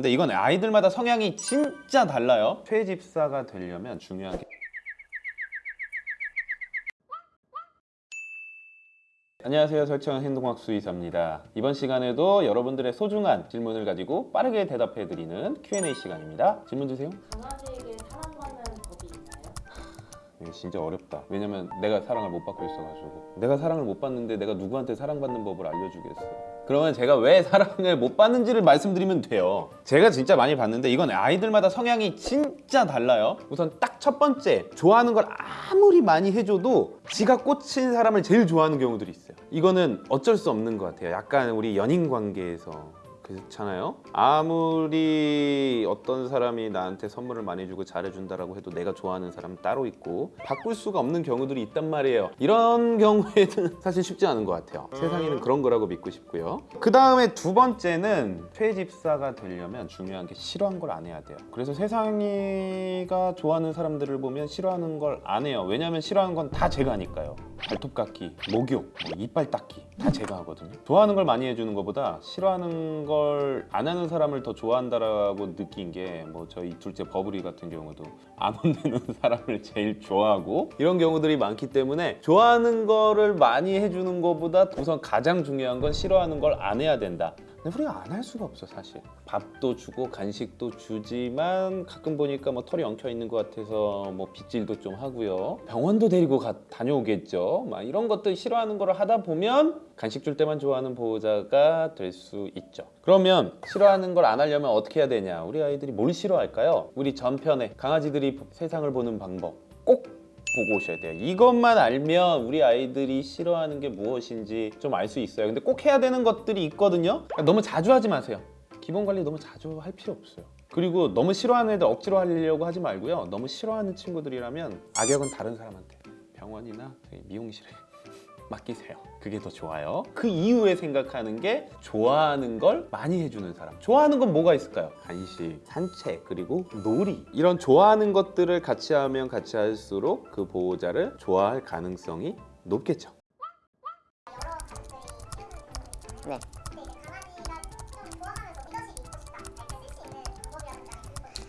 근데 이건 아이들마다 성향이 진짜 달라요. 퇴집사가 되려면 중요한 게 안녕하세요. 설정 행동학 수의사입니다. 이번 시간에도 여러분들의 소중한 질문을 가지고 빠르게 대답해드리는 Q&A 시간입니다. 질문 주세요. 강아지에게 사랑받는 법이 있나요? 이거 진짜 어렵다. 왜냐면 내가 사랑을 못 받고 있어가지고. 내가 사랑을 못 받는데 내가 누구한테 사랑받는 법을 알려주겠어 그러면 제가 왜 사랑을 못 받는지를 말씀드리면 돼요. 제가 진짜 많이 봤는데 이건 아이들마다 성향이 진짜 달라요. 우선 딱 첫 번째 좋아하는 걸 아무리 많이 해줘도 지가 꽂힌 사람을 제일 좋아하는 경우들이 있어요. 이거는 어쩔 수 없는 것 같아요. 약간 우리 연인 관계에서 그렇잖아요. 아무리 어떤 사람이 나한테 선물을 많이 주고 잘해준다라고 해도 내가 좋아하는 사람 따로 있고 바꿀 수가 없는 경우들이 있단 말이에요. 이런 경우에는 사실 쉽지 않은 것 같아요. 세상에는 그런 거라고 믿고 싶고요. 그 다음에 두 번째는 퇴집사가 되려면 중요한 게 싫어한 걸 안 해야 돼요. 그래서 세상이가 좋아하는 사람들을 보면 싫어하는 걸 안 해요. 왜냐면 싫어하는 건 다 제가 하니까요. 발톱 깎기, 목욕, 뭐 이빨 닦기 다 제가 하거든요. 좋아하는 걸 많이 해주는 것보다 싫어하는 걸안 하는 사람을 더 좋아한다라고 느낀 게 뭐 저희 둘째 버블이 같은 경우도 안 혼내는 사람을 제일 좋아하고 이런 경우들이 많기 때문에 좋아하는 거를 많이 해주는 것보다 우선 가장 중요한 건 싫어하는 걸 안 해야 된다. 근데 우리가 안 할 수가 없어 사실. 밥도 주고 간식도 주지만 가끔 보니까 뭐 털이 엉켜 있는 것 같아서 뭐 빗질도 좀 하고요. 병원도 데리고 가, 다녀오겠죠. 막 이런 것들 싫어하는 거를 하다 보면 간식 줄 때만 좋아하는 보호자가 될 수 있죠. 그러면 싫어하는 걸 안 하려면 어떻게 해야 되냐? 우리 아이들이 뭘 싫어할까요? 우리 전편에 강아지들이 세상을 보는 방법. 꼭 보고 오셔야 돼요. 이것만 알면 우리 아이들이 싫어하는 게 무엇인지 좀 알 수 있어요. 근데 꼭 해야 되는 것들이 있거든요. 그러니까 너무 자주 하지 마세요. 기본 관리 너무 자주 할 필요 없어요. 그리고 너무 싫어하는 애들 억지로 하려고 하지 말고요. 너무 싫어하는 친구들이라면 악역은 다른 사람한테 병원이나 미용실에 맡기세요. 그게 더 좋아요. 그 이후에 생각하는 게 좋아하는 걸 많이 해주는 사람. 좋아하는 건 뭐가 있을까요? 간식, 산책, 그리고 놀이. 이런 좋아하는 것들을 같이 하면 같이 할수록 그 보호자를 좋아할 가능성이 높겠죠. 네.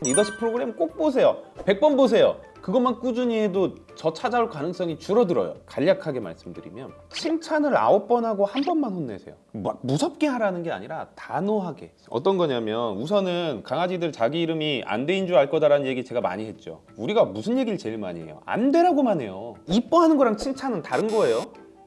리더십 프로그램 꼭 보세요. 100번 보세요. 그것만 꾸준히 해도 저 찾아올 가능성이 줄어들어요. 간략하게 말씀드리면 칭찬을 아홉 번 하고 한 번만 혼내세요. 막 무섭게 하라는 게 아니라 단호하게. 어떤 거냐면 우선은 강아지들 자기 이름이 안 돼인 줄 알 거다라는 얘기 제가 많이 했죠. 우리가 무슨 얘기를 제일 많이 해요? 안 돼라고만 해요. 이뻐하는 거랑 칭찬은 다른 거예요.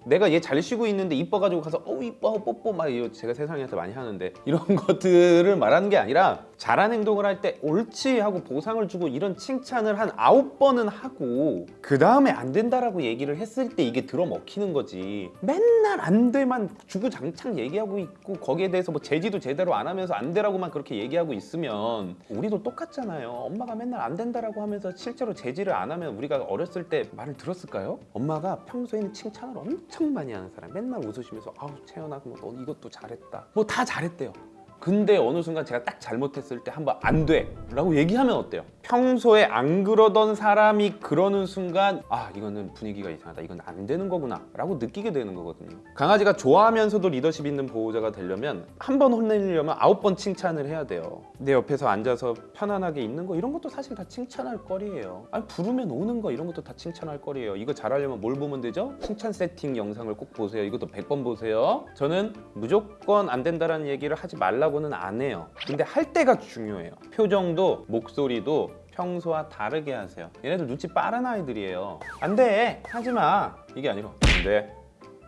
내가 얘 잘 쉬고 있는데 이뻐가지고 가서 어우 이뻐 뽀뽀. 막 이거 제가 세상에서 많이 하는데 이런 것들을 말하는 게 아니라 잘한 행동을 할 때 옳지 하고 보상을 주고 이런 칭찬을 한 아홉 번은 하고 그 다음에 안 된다라고 얘기를 했을 때 이게 들어먹히는 거지. 맨날 안 돼만 주구장창 얘기하고 있고 거기에 대해서 뭐 제지도 제대로 안 하면서 안 되라고만 그렇게 얘기하고 있으면 우리도 똑같잖아요. 엄마가 맨날 안 된다라고 하면서 실제로 제지를 안 하면 우리가 어렸을 때 말을 들었을까요? 엄마가 평소에는 칭찬을 엄청 많이 하는 사람 맨날 웃으시면서 아우 채연아 뭐너 이것도 잘했다 뭐 다 잘했대요 근데 어느 순간 제가 딱 잘못했을 때 한번 안 돼! 라고 얘기하면 어때요? 평소에 안 그러던 사람이 그러는 순간 아 이거는 분위기가 이상하다. 이건 안 되는 거구나. 라고 느끼게 되는 거거든요. 강아지가 좋아하면서도 리더십 있는 보호자가 되려면 한 번 혼내려면 아홉 번 칭찬을 해야 돼요. 내 옆에서 앉아서 편안하게 있는 거 이런 것도 사실 다 칭찬할 거리예요. 아니 부르면 오는 거 이런 것도 다 칭찬할 거리예요. 이거 잘하려면 뭘 보면 되죠? 칭찬 세팅 영상을 꼭 보세요. 이것도 100번 보세요. 저는 무조건 안 된다라는 얘기를 하지 말라고는 안 해요. 근데 할 때가 중요해요. 표정도 목소리도 평소와 다르게 하세요. 얘네들 눈치 빠른 아이들이에요. 안돼! 하지마! 이게 아니라 안돼.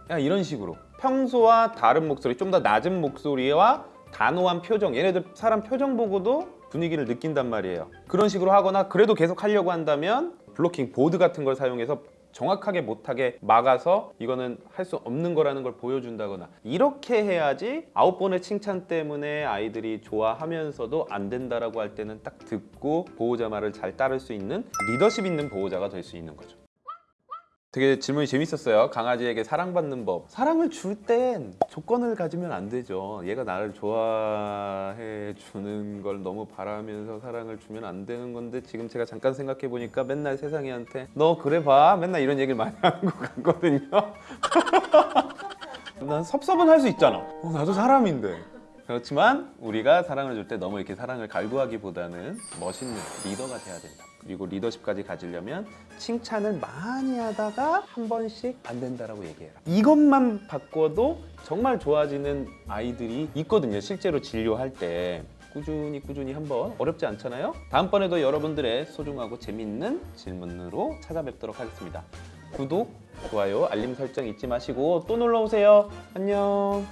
그냥 이런 식으로. 평소와 다른 목소리 좀 더 낮은 목소리와 단호한 표정. 얘네들 사람 표정 보고도 분위기를 느낀단 말이에요. 그런 식으로 하거나 그래도 계속 하려고 한다면 블로킹 보드 같은 걸 사용해서 정확하게 못하게 막아서 이거는 할 수 없는 거라는 걸 보여준다거나 이렇게 해야지 아홉 번의 칭찬 때문에 아이들이 좋아하면서도 안 된다라고 할 때는 딱 듣고 보호자 말을 잘 따를 수 있는 리더십 있는 보호자가 될 수 있는 거죠. 되게 질문이 재밌었어요. 강아지에게 사랑받는 법. 사랑을 줄 땐 조건을 가지면 안 되죠. 얘가 나를 좋아해 주는 걸 너무 바라면서 사랑을 주면 안 되는 건데 지금 제가 잠깐 생각해 보니까 맨날 세상이한테 너 그래 봐. 맨날 이런 얘기를 많이 하는 것 같거든요. 난 섭섭은 할 수 있잖아. 어, 나도 사람인데. 그렇지만 우리가 사랑을 줄 때 너무 이렇게 사랑을 갈구하기보다는 멋있는 리더가 돼야 된다. 그리고 리더십까지 가지려면 칭찬을 많이 하다가 한 번씩 안 된다라고 얘기해라. 이것만 바꿔도 정말 좋아지는 아이들이 있거든요. 실제로 진료할 때. 꾸준히 꾸준히 한번 어렵지 않잖아요? 다음번에도 여러분들의 소중하고 재밌는 질문으로 찾아뵙도록 하겠습니다. 구독, 좋아요, 알림 설정 잊지 마시고 또 놀러 오세요. 안녕.